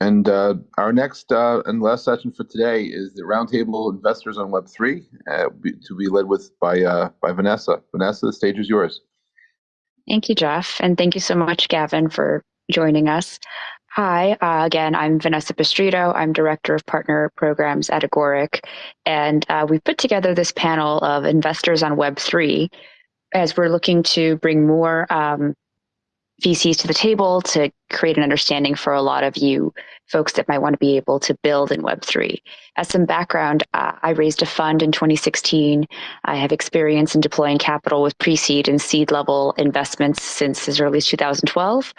And uh, our next uh, and last session for today is the Roundtable Investors on Web3, uh, to be led with by uh, by Vanessa. Vanessa, the stage is yours. Thank you, Jeff, and thank you so much, Gavin, for joining us. Hi, uh, again, I'm Vanessa Pestritto. I'm Director of Partner Programs at Agoric, and uh, we've put together this panel of investors on Web3 as we're looking to bring more um, VCs to the table to create an understanding for a lot of you folks that might want to be able to build in Web3. As some background, uh, I raised a fund in 2016. I have experience in deploying capital with pre-seed and seed level investments since as early as 2012.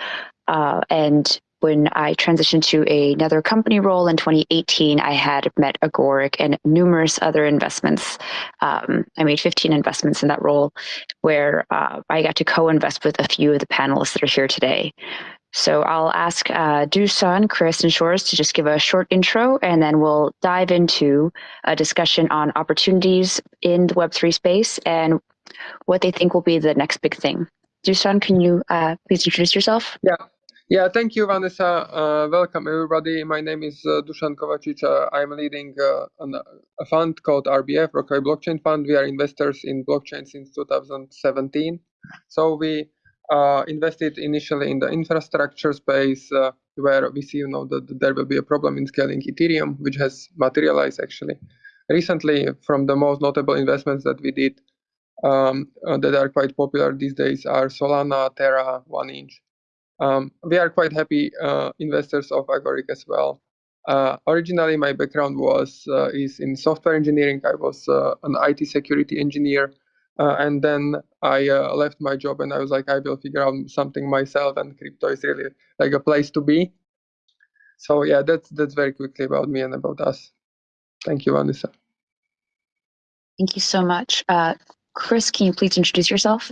Uh, and when I transitioned to another company role in 2018, I had met Agoric and numerous other investments. Um, I made 15 investments in that role where uh, I got to co-invest with a few of the panelists that are here today. So I'll ask uh, Dusan, Chris, and Shores to just give a short intro, and then we'll dive into a discussion on opportunities in the Web3 space and what they think will be the next big thing. Dusan, can you uh, please introduce yourself? Yeah, yeah, thank you, Vanessa. Uh, welcome, everybody. My name is uh, Dusan Kovacic. Uh, I'm leading uh, an, a fund called RBF, Rockaway Blockchain Fund. We are investors in blockchain since 2017. So we uh, invested initially in the infrastructure space, uh, where we see, you know, that there will be a problem in scaling Ethereum, which has materialized actually. Recently, from the most notable investments that we did um, that are quite popular these days are Solana, Terra, 1inch. Um, we are quite happy uh, investors of Agoric as well. Uh, originally, my background was uh, is in software engineering. I was uh, an IT security engineer, uh, and then I uh, left my job and I was like, I will figure out something myself, and crypto is really like a place to be. So yeah, that's that's very quickly about me and about us. Thank you, Vanessa. Thank you so much. Chris, can you please introduce yourself?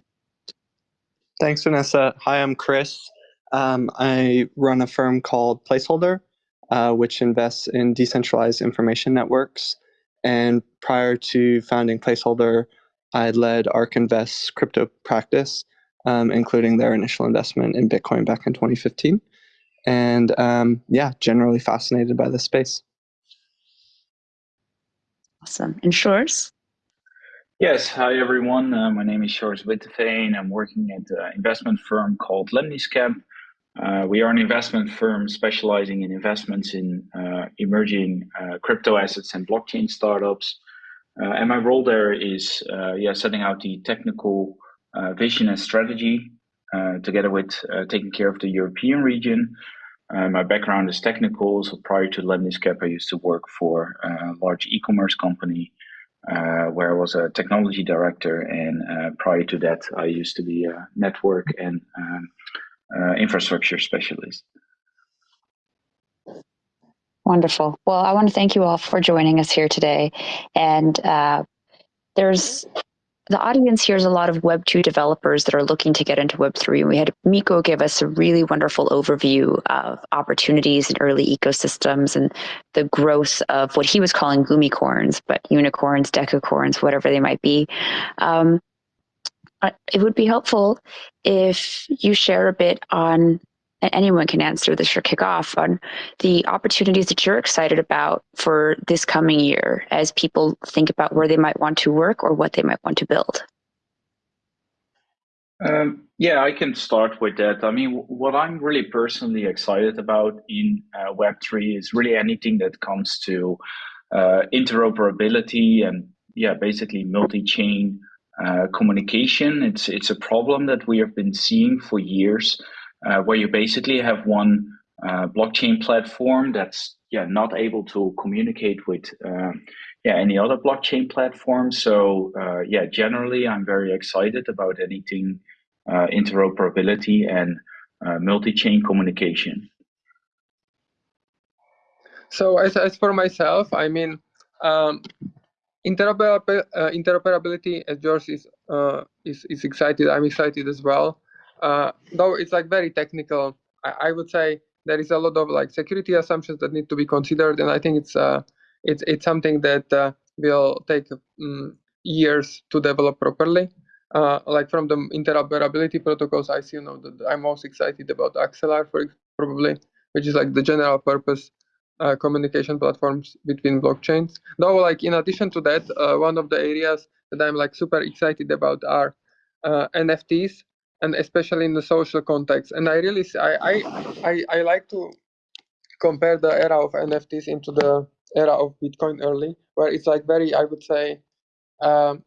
Thanks, Vanessa. Hi, I'm Chris. Um, I run a firm called Placeholder, uh, which invests in decentralized information networks. And prior to founding Placeholder, I led ARK Invest's crypto practice, um, including their initial investment in Bitcoin back in 2015. And um, yeah, generally fascinated by this space. Awesome. And Shores? Yes, hi everyone. Uh, my name is Shores Witteveen. I'm working at an investment firm called Lemniscap. Uh, we are an investment firm specializing in investments in uh, emerging uh, crypto assets and blockchain startups. Uh, and my role there is uh, yeah, setting out the technical uh, vision and strategy together with taking care of the European region. my background is technical, so prior to Lemniscap, I used to work for a large e-commerce company where I was a technology director. And prior to that, I used to be a network and um, uh, infrastructure specialist. Wonderful. Well, I want to thank you all for joining us here today. And uh, there's the audience here is a lot of Web 2 developers that are looking to get into Web 3. And we had Miko give us a really wonderful overview of opportunities in early ecosystems and the growth of what he was calling gumicorns, but unicorns, decacorns, whatever they might be. Um, it would be helpful if you share a bit on and anyone can answer this or kick off on the opportunities that you're excited about for this coming year as people think about where they might want to work or what they might want to build. Um, yeah, I can start with that. I mean, what I'm really personally excited about in uh, Web3 is really anything that comes to uh, interoperability and, yeah, basically multi chain uh, communication. It's it's a problem that we have been seeing for years, uh, where you basically have one uh, blockchain platform that's yeah not able to communicate with um, yeah any other blockchain platform. So uh, yeah, generally I'm very excited about anything uh, interoperability and multi-chain communication. So as as for myself, I mean. Um, interoperability, uh, interoperability as George is, uh, is is excited. I'm excited as well. Uh, though it's like very technical, I, I, would say there is a lot of like security assumptions that need to be considered, and I think it's uh, it's it's something that uh, will take um, years to develop properly. Uh, like from the interoperability protocols, I see you know that I'm most excited about Axelar for probably which is like the general purpose uh, communication platforms between blockchains. Though, like in addition to that, uh, one of the areas that I'm like super excited about are uh, NFTs, and especially in the social context. And I really, I, I, I, I like to compare the era of NFTs into the era of Bitcoin early, where it's like very, I would say, um,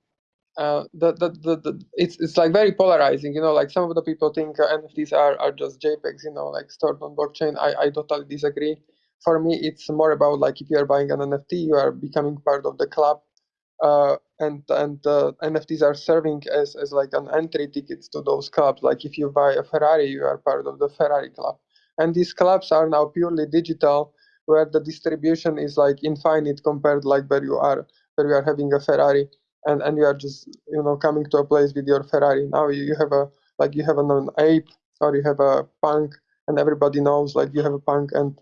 uh, the, the, the, the, it's it's like very polarizing, you know. Like some of the people think NFTs are are just JPEGs, you know, like stored on blockchain. I I totally disagree. For me, it's more about like if you are buying an NFT, you are becoming part of the club, uh, and and uh, NFTs are serving as as like an entry tickets to those clubs. Like if you buy a Ferrari, you are part of the Ferrari club, and these clubs are now purely digital, where the distribution is like infinite compared like where you are where you are having a Ferrari and and you are just you know coming to a place with your Ferrari. Now you, you have a like you have an, an ape or you have a punk, and everybody knows like you have a punk. And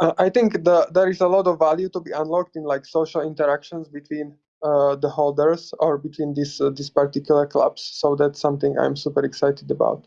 I think the there is a lot of value to be unlocked in like social interactions between uh, the holders or between these uh, these particular clubs. So that's something I'm super excited about.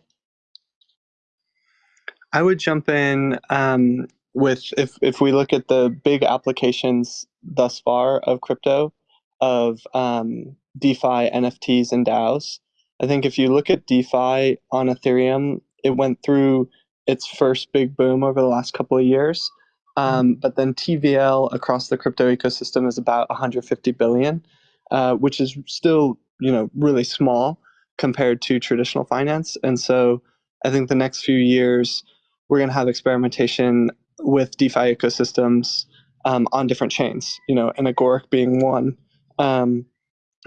I would jump in um, with if if we look at the big applications thus far of crypto of um, DeFi, NFTs, and DAOs. I think if you look at DeFi on Ethereum, it went through its first big boom over the last couple of years. Um, but then TVL across the crypto ecosystem is about 150 billion, uh, which is still you know really small compared to traditional finance. And so I think the next few years we're going to have experimentation with DeFi ecosystems um, on different chains. You know, and Agoric being one um,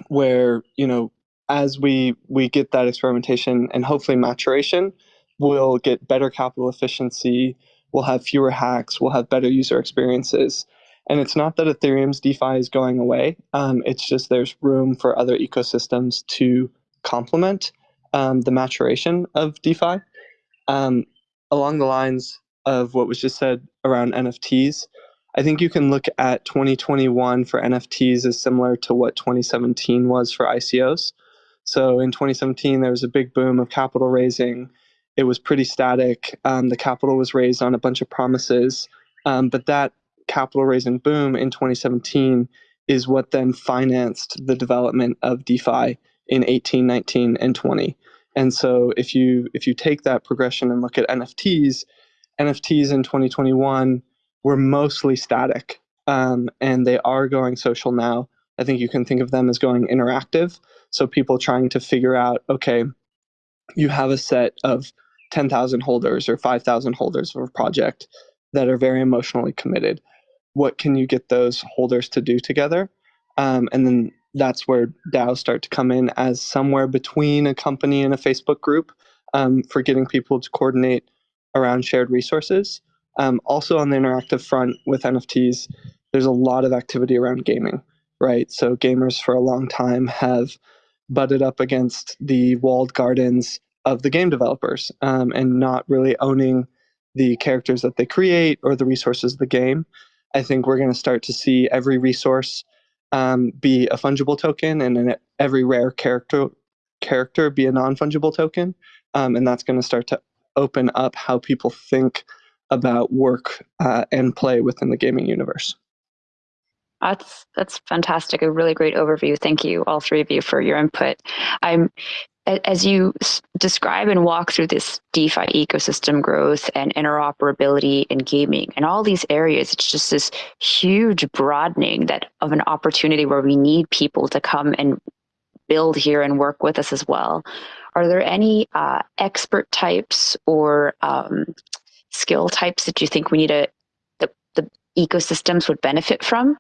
where you know as we we get that experimentation and hopefully maturation, we'll get better capital efficiency. We'll have fewer hacks. We'll have better user experiences. And it's not that Ethereum's DeFi is going away. Um, it's just there's room for other ecosystems to complement um, the maturation of DeFi. Um, along the lines of what was just said around NFTs, I think you can look at 2021 for NFTs as similar to what 2017 was for ICOs. So in 2017, there was a big boom of capital raising. It was pretty static. Um, the capital was raised on a bunch of promises, um, but that capital raising boom in 2017 is what then financed the development of DeFi in 18, 19, and 20. And so if you if you take that progression and look at NFTs, NFTs in 2021 were mostly static um, and they are going social now. I think you can think of them as going interactive. So people trying to figure out, okay, you have a set of 10,000 holders or 5,000 holders of a project that are very emotionally committed. What can you get those holders to do together? Um, and then that's where DAOs start to come in as somewhere between a company and a Facebook group um, for getting people to coordinate around shared resources. Um, also on the interactive front with NFTs, there's a lot of activity around gaming, right? So gamers for a long time have butted up against the walled gardens of the game developers um, and not really owning the characters that they create or the resources of the game. I think we're going to start to see every resource um, be a fungible token and every rare character character be a non-fungible token. Um, and that's going to start to open up how people think about work uh, and play within the gaming universe. That's that's fantastic. A really great overview. Thank you, all three of you, for your input. I'm as you describe and walk through this DeFi ecosystem growth and interoperability in gaming and all these areas, it's just this huge broadening that of an opportunity where we need people to come and build here and work with us as well. Are there any uh, expert types or um, skill types that you think we need to the, the ecosystems would benefit from?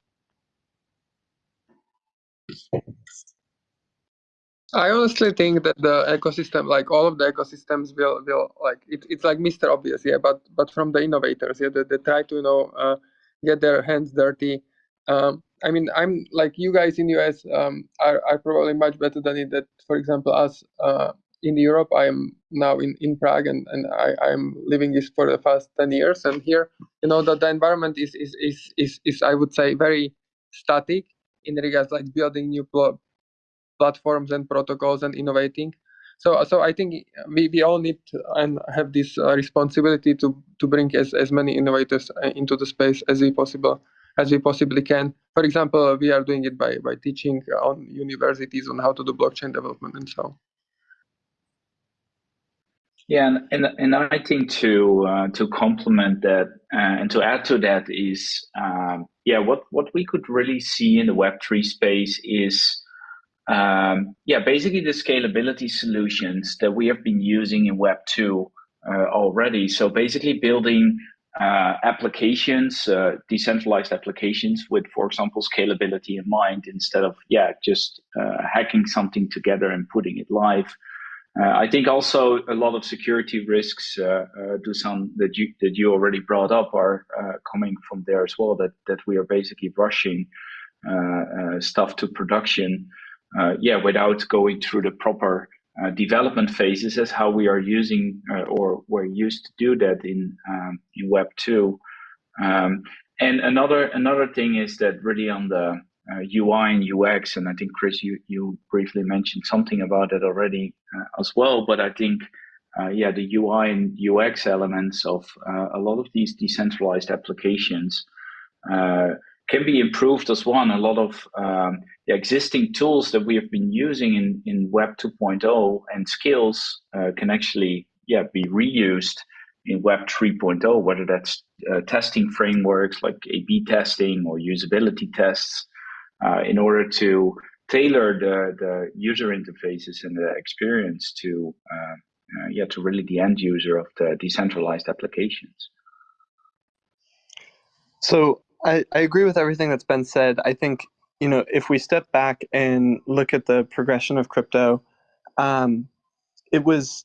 I honestly think that the ecosystem, like all of the ecosystems, will will like it, it's like Mr. Obvious, yeah. But but from the innovators, yeah, that they, try to you know uh, get their hands dirty. Um, I mean, I'm like you guys in US um, are are probably much better than it. That for example, us uh, in Europe. I am now in, in Prague and, and I, I'm living this for the past 10 years. And here, you know, that the environment is, is, is, is, is, I would say, very static in regards like building new platforms and protocols and innovating. So so I think we, we all need and have this uh, responsibility to to bring as, as many innovators uh, into the space as we possible as we possibly can. For example, we are doing it by by teaching on universities on how to do blockchain development and so. Yeah, and, and and I think to uh, to complement that uh, and to add to that is um, yeah what what we could really see in the Web three space is um, yeah basically the scalability solutions that we have been using in Web two uh, already. So basically building uh, applications, uh, decentralized applications with, for example, scalability in mind instead of yeah just uh, hacking something together and putting it live. Uh, I think also a lot of security risks, uh, uh, Dusan, that you that you already brought up, are uh, coming from there as well. That that we are basically rushing stuff to production, yeah, without going through the proper development phases, as how we are using or we're used to do that in um, in Web two. Um, and another another thing is that really on the uh, UI and UX, and I think Chris, you you briefly mentioned something about it already uh, as well. But I think, uh, yeah, the UI and UX elements of uh, a lot of these decentralized applications uh, can be improved as one. A lot of um, the existing tools that we have been using in in Web 2.0 and skills uh, can actually, yeah, be reused in Web 3.0, whether that's testing frameworks like A/B testing or usability tests uh, in order to tailor the, the user interfaces and the experience to uh, uh, yeah to really the end user of the decentralized applications. So I, I agree with everything that's been said. I think you know if we step back and look at the progression of crypto, um, it was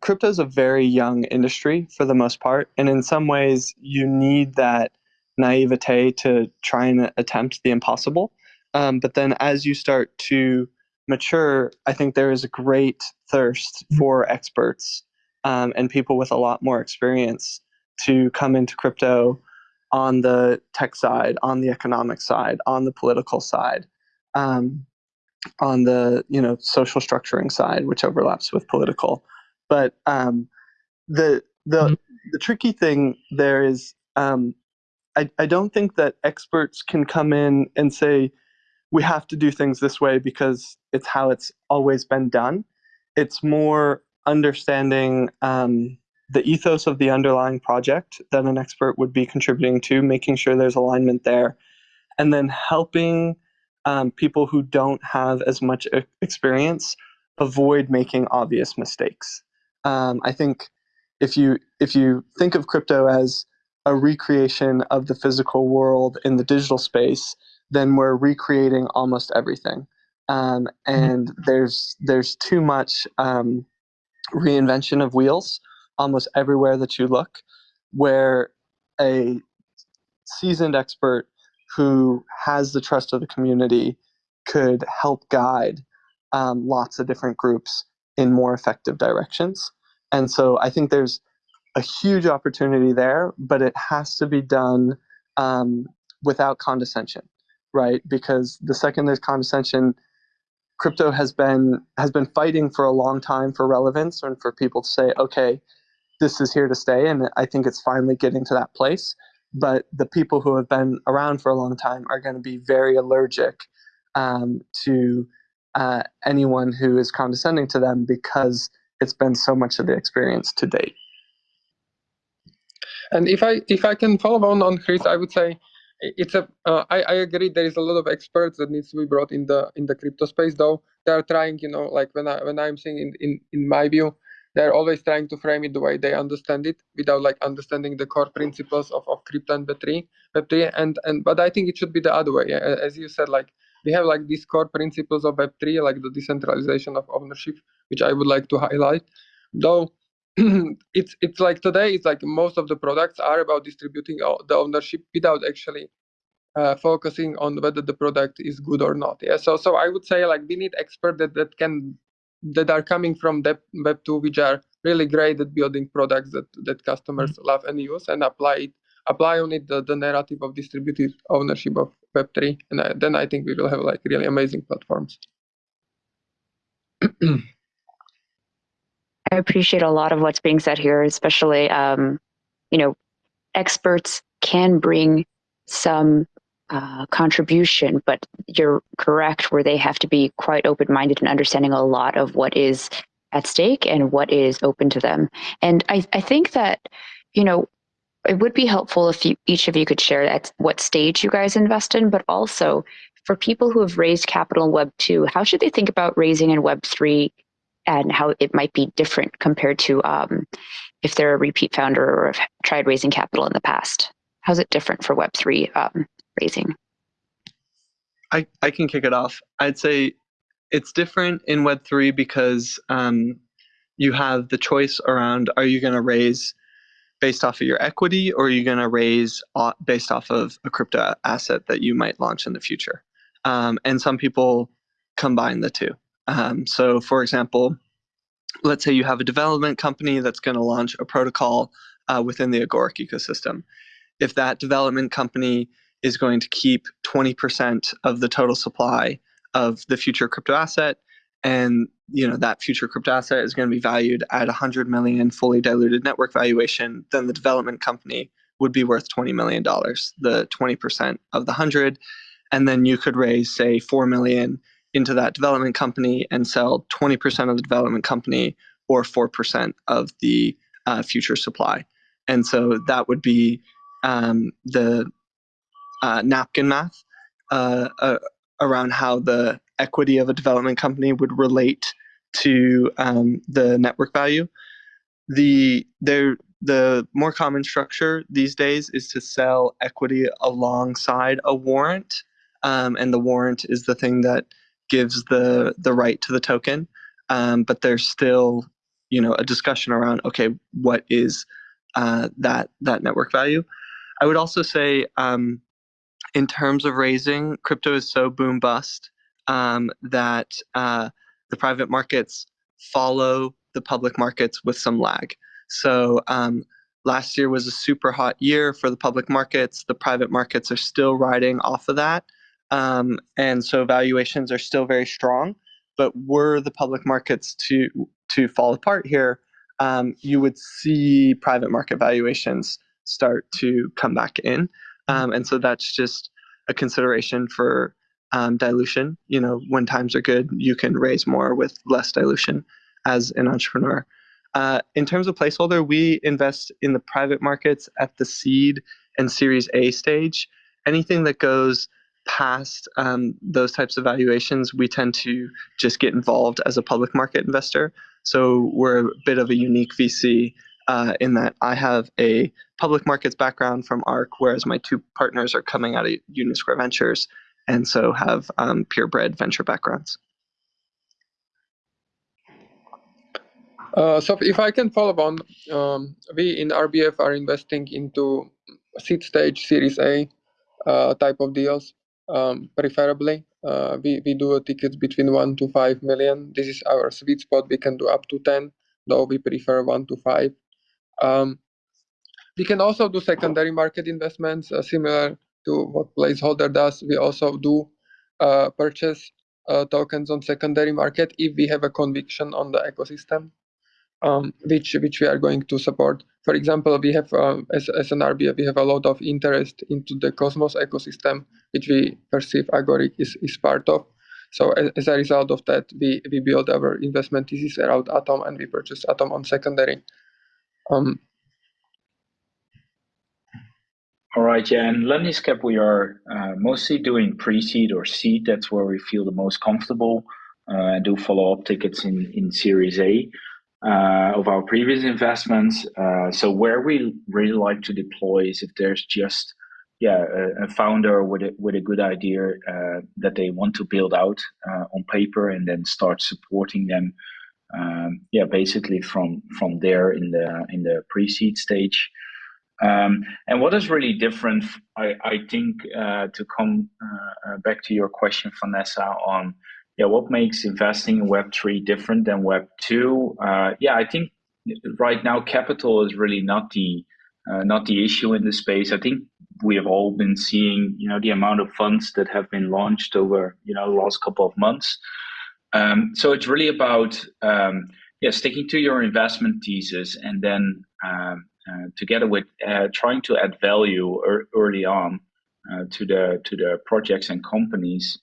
crypto is a very young industry for the most part, and in some ways you need that naivete to try and attempt the impossible. Um, but then as you start to mature, I think there is a great thirst mm-hmm. for experts um, and people with a lot more experience to come into crypto on the tech side, on the economic side, on the political side, um, on the you know social structuring side, which overlaps with political. But um, the the mm-hmm. the tricky thing there is um, I, I don't think that experts can come in and say, we have to do things this way because it's how it's always been done. It's more understanding um, the ethos of the underlying project that an expert would be contributing to, making sure there's alignment there, and then helping um, people who don't have as much experience avoid making obvious mistakes. Um, I think if you if you think of crypto as a recreation of the physical world in the digital space, then we're recreating almost everything. Um, mm-hmm. and there's there's too much um, reinvention of wheels almost everywhere that you look, where a seasoned expert who has the trust of the community could help guide um, lots of different groups in more effective directions. And so I think there's a huge opportunity there, but it has to be done um, without condescension, right? Because the second there's condescension, crypto has been has been fighting for a long time for relevance and for people to say, okay, this is here to stay, and I think it's finally getting to that place. But the people who have been around for a long time are going to be very allergic um, to uh, anyone who is condescending to them because it's been so much of the experience to date. And if I if I can follow on on Chris, I would say it's a. Uh, I, I agree. There is a lot of experts that needs to be brought in the in the crypto space. Though they are trying, you know, like when I when I'm saying in in in my view, they're always trying to frame it the way they understand it without like understanding the core principles of, of crypto and web3 web3 and and but i think it should be the other way. As you said like we have like these core principles of web3 like the decentralization of ownership which i would like to highlight. Though it's it's like today it's like most of the products are about distributing the ownership without actually uh, focusing on whether the product is good or not. Yeah so so i would say like we need experts that, that can that are coming from the web 2 which are really great at building products that that customers mm-hmm. love and use and apply it apply on it the, the narrative of distributed ownership of web 3 and I, then i think we will have like really amazing platforms I appreciate a lot of what's being said here, especially, um, you know, experts can bring some uh, contribution, but you're correct where they have to be quite open minded and understanding a lot of what is at stake and what is open to them. And I, I think that, you know, it would be helpful if you, each of you could share at what stage you guys invest in, but also for people who have raised capital in Web 2, how should they think about raising in Web 3 and how it might be different compared to um, if they're a repeat founder or have tried raising capital in the past? How's it different for Web 3 um, I, I can kick it off. I'd say it's different in Web3 because um, you have the choice around are you going to raise based off of your equity or are you going to raise based off of a crypto asset that you might launch in the future? Um, and some people combine the two. Um, so, for example, let's say you have a development company that's going to launch a protocol uh, within the Agoric ecosystem. If that development company is going to keep 20% of the total supply of the future crypto asset. And you know that future crypto asset is going to be valued at 100 million fully diluted network valuation then the development company would be worth 20 million dollars the 20% of the 100 and then you could raise say 4 million into that development company and sell 20% of the development company or 4% of the uh, future supply. And so that would be um, the uh, napkin math uh, uh, around how the equity of a development company would relate to um, the network value. The there the more common structure these days is to sell equity alongside a warrant, um, and the warrant is the thing that gives the the right to the token. Um, but there's still you know a discussion around okay what is uh, that that network value. I would also say um, in terms of raising, crypto is so boom bust um, that uh, the private markets follow the public markets with some lag. So um, last year was a super hot year for the public markets. The private markets are still riding off of that. Um, and so valuations are still very strong. But were the public markets to to fall apart here, um, you would see private market valuations start to come back in. Um, and so that's just a consideration for um, dilution. You know, when times are good, you can raise more with less dilution as an entrepreneur. Uh, in terms of placeholder, we invest in the private markets at the seed and Series A stage. Anything that goes past um, those types of valuations, we tend to just get involved as a public market investor. So we're a bit of a unique VC uh, in that I have a public markets background from ARK, whereas my two partners are coming out of Union Square Ventures and so have um, purebred venture backgrounds. Uh, so if I can follow on, um, we in RBF are investing into seed stage Series A uh, type of deals, um, preferably. Uh, we, we do tickets between 1 to 5 million. This is our sweet spot. We can do up to 10, though we prefer 1 to 5. Um, we can also do secondary market investments uh, similar to what Placeholder does. We also do uh, purchase uh, tokens on secondary market if we have a conviction on the ecosystem, um, which which we are going to support. For example, we have um, as, as an RBF, we have a lot of interest into the Cosmos ecosystem, which we perceive Agoric is, is part of. So as, as, a result of that, we, we build our investment thesis around Atom and we purchase Atom on secondary. Um, all right, yeah, and Lemniscap, we are uh, mostly doing pre-seed or seed. That's where we feel the most comfortable. Uh, do follow-up tickets in, in Series A uh, of our previous investments. Uh, so where we really like to deploy is if there's just yeah a, a founder with a, with a good idea uh, that they want to build out uh, on paper and then start supporting them um, yeah, basically from from there in the in the pre-seed stage. Um, and what is really different, I, I think, uh, to come uh, uh back to your question, Vanessa, on yeah, what makes investing in Web three different than Web two? Uh, yeah, I think right now capital is really not the uh, not the issue in the space. I think we have all been seeing, you know, the amount of funds that have been launched over, you know, the last couple of months. Um, so it's really about um, yeah, sticking to your investment thesis and then um, uh, together with uh, trying to add value er early on uh, to the to the projects and companies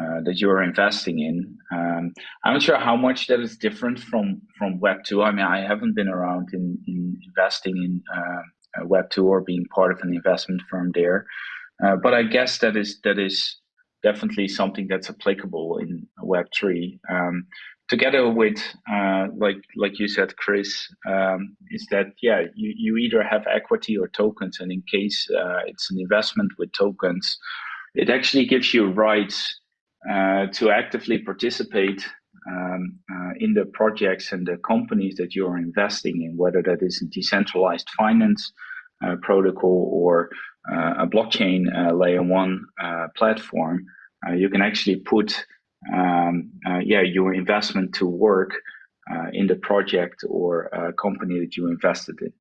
uh, that you're investing in. Um, I'm not sure how much that is different from from Web two. I mean, I haven't been around in, in investing in uh, Web two or being part of an investment firm there, but I guess that is that is definitely something that's applicable in Web three. Um, together with uh, like like you said chris um, is that yeah you, you either have equity or tokens and in case uh, it's an investment with tokens it actually gives you rights uh, to actively participate um, uh, in the projects and the companies that you're investing in whether that is a decentralized finance uh, protocol or uh, a blockchain layer one platform you can actually put um, uh, yeah, your investment to work uh, in the project or uh, company that you invested in.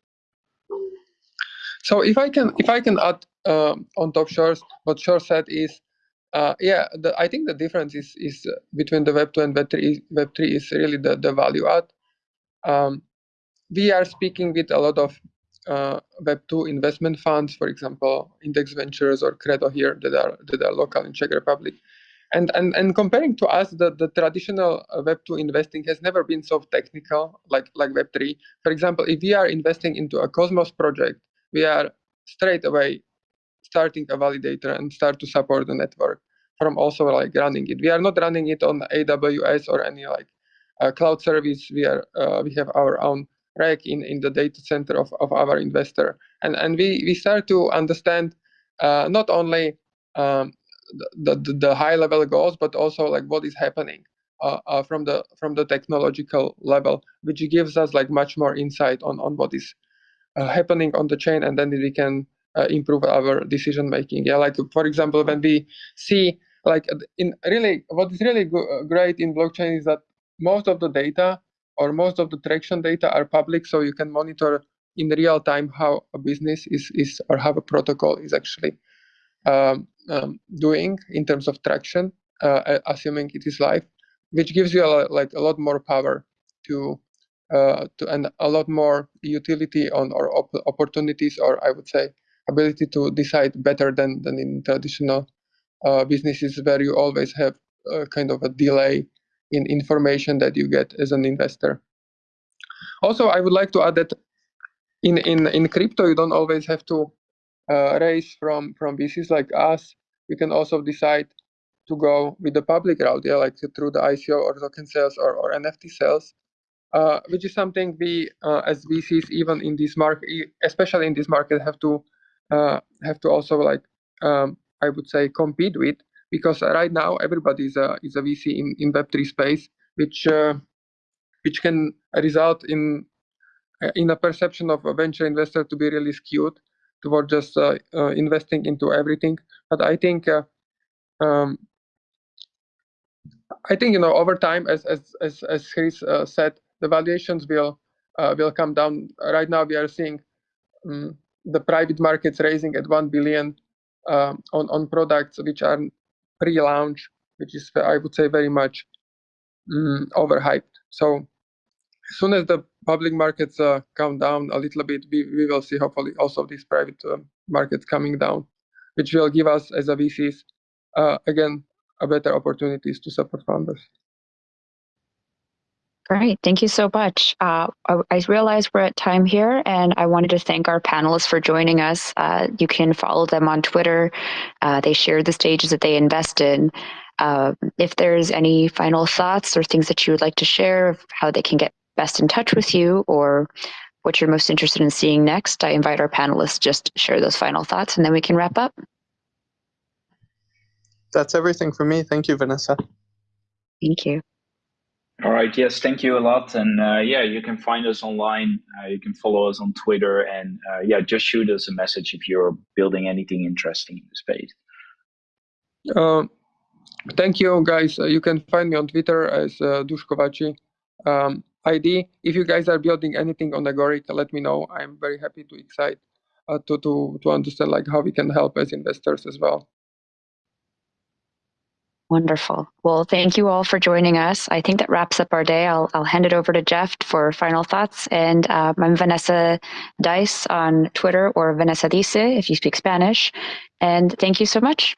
So if I can, if I can add um, on top Shores, what Shore said is, uh, yeah, the, I think the difference is is between the Web two and Web three. Web three is really the the value add. Um, we are speaking with a lot of uh, Web two investment funds, for example, Index Ventures or Credo here that are that are local in Czech Republic, and and and comparing to us the, the traditional uh, web 2 investing has never been so technical like like web 3 for example if we are investing into a cosmos project we are straight away starting a validator and start to support the network from also like running it. We are not running it on aws or any like uh, cloud service. We are uh, we have our own rack in in the data center of, of our investor and and we we start to understand uh, not only um, the, the, the high level goals, but also like what is happening uh, uh, from the from the technological level, which gives us like much more insight on on what is uh, happening on the chain, and then we can uh, improve our decision making. Yeah, like for example, when we see like in really what is really great in blockchain is that most of the data or most of the traction data are public, so you can monitor in real time how a business is is or how a protocol is actually um, um, doing in terms of traction, uh, assuming it is live, which gives you a, like a lot more power to uh, to and a lot more utility on or op opportunities, or I would say ability to decide better than than in traditional uh, businesses where you always have kind of a delay in information that you get as an investor. Also, I would like to add that in in in crypto, you don't always have to uh, raise from from VCs like us, we can also decide to go with the public route, yeah, like through the ICO or token sales or, or NFT sales, uh, which is something we uh, as VCs even in this market, especially in this market, have to uh, have to also like um, I would say compete with because right now everybody is a is a VC in in Web three space, which uh, which can result in uh, in a perception of a venture investor to be really skewed toward just uh, uh, investing into everything. But I think uh, um, I think you know over time, as as as as Chris uh, said, the valuations will will come down. Right now, we are seeing um, the private markets raising at one billion um, on on products which are pre-launch, which is I would say very much um, overhyped. So as soon as the public markets uh, come down a little bit, we, we will see hopefully also these private uh, markets coming down, which will give us as a VCs, uh, again, a better opportunities to support founders. Great, thank you so much. Uh, I, I, realize we're at time here, and I wanted to thank our panelists for joining us. Uh, you can follow them on Twitter. Uh, they share the stages that they invest in. Uh, if there's any final thoughts or things that you would like to share of how they can get best in touch with you or what you're most interested in seeing next, I invite our panelists just share those final thoughts and then we can wrap up. That's everything for me. Thank you, Vanessa. Thank you. All right. Yes, thank you a lot. And uh, yeah, you can find us online. Uh, you can follow us on Twitter. And uh, yeah, just shoot us a message if you're building anything interesting in the space. Uh, thank you, guys. Uh, you can find me on Twitter as uh, Dushkovaci. Um, ID. If you guys are building anything on Agoric, let me know. I'm very happy to excite uh, to to to understand like how we can help as investors as well. Wonderful. Well, thank you all for joining us. I think that wraps up our day. I'll, I'll hand it over to Jeff for final thoughts. And um, I'm Vanessa Dice on Twitter or Vanessa Dice if you speak Spanish. And thank you so much.